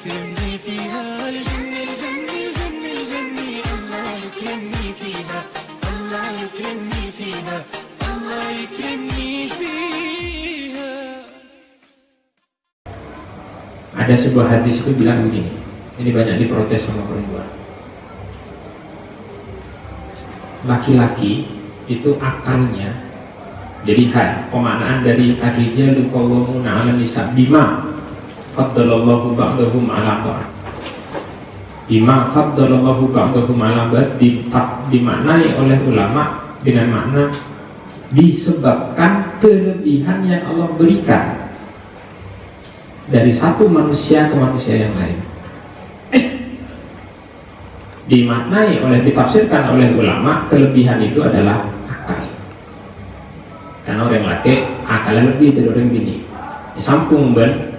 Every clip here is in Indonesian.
يكرمني فيها الجنة الجنة الجنة الجنة الله يكرمني فيها الله يكرمني فيها الله يكرمني فيها Ada sebuah hadis itu bilang begini. Ini banyak diprotes sama perempuan. Laki-laki itu akalnya jadi hai, pemaknaan dari ar-rijalu qawwamuna 'ala nisa bima faddalallahu ba'dahum 'ala ba'd. Bima faddalallahu ba'dahum 'ala ba'd di- dimaknai oleh ulama dengan makna disebabkan kelebihan yang Allah berikan dari satu manusia ke manusia yang lain. Dimaknai oleh ditafsirkan oleh ulama kelebihan itu adalah akal. Karena orang laki akalnya lebih dari orang bini. Disampung ben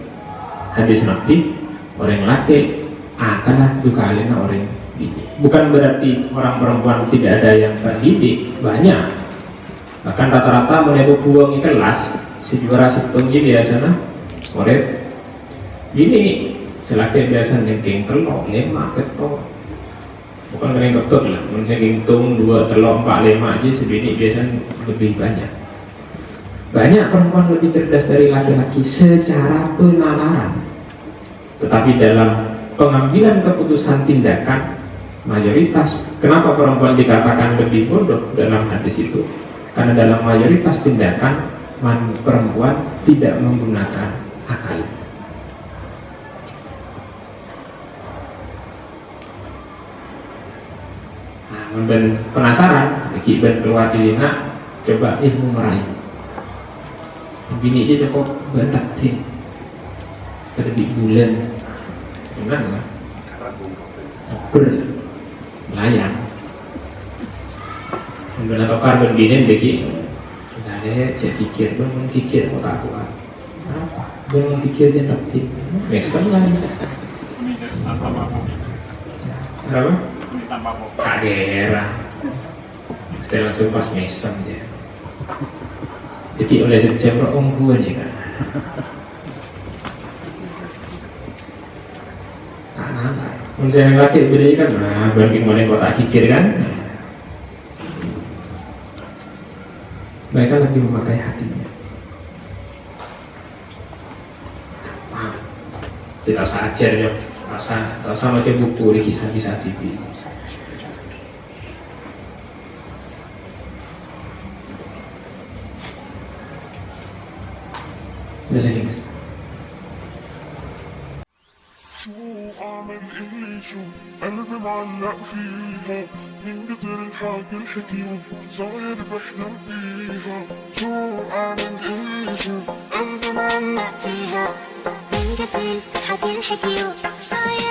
hadis nabi orang laki akalnya juga alina orang bini bukan berarti orang perempuan tidak ada yang terdidik banyak. Bahkan rata-rata menebu buang kelas sejuara setengah biasanya orang ini selaki biasa nengking telur lima ketok. Bukan kena ketok lah manusia ngitung dua telur empat lima aja sebini biasanya lebih banyak banyak perempuan lebih cerdas dari laki-laki secara penalaran tetapi dalam pengambilan keputusan tindakan mayoritas kenapa perempuan dikatakan lebih bodoh dalam hadis itu? Karena dalam mayoritas tindakan perempuan tidak menggunakan akal. Nah, penasaran, ben keluar di coba ilmu meraih. Bini aja cukup banget sih. Pada di bulan, gimana lah? Ber, layang. Ben atau karbon bini deki, misalnya saya pikir, ben mau pikir mau tak kuat. Apa? Ben mau pikir dia nanti, besok lah. Kenapa? Kagera Kita langsung pas mesem dia Jadi oleh sejam ungguan ya kan Menurut yang laki beda kan? Nah, mana? Kota kikir kan? Mereka lebih memakai hatinya. Kita saja ya. Rasa, rasa macam buku di kisah-kisah TV شو اعمل اللي يشوف قلبي معلق فيها. من كتر الحكي الحكيوم صاير بحلم فيها. شو اعمل اللي يشوف قلبي معلق فيها. من كتر الحاجة الحكيوم صاير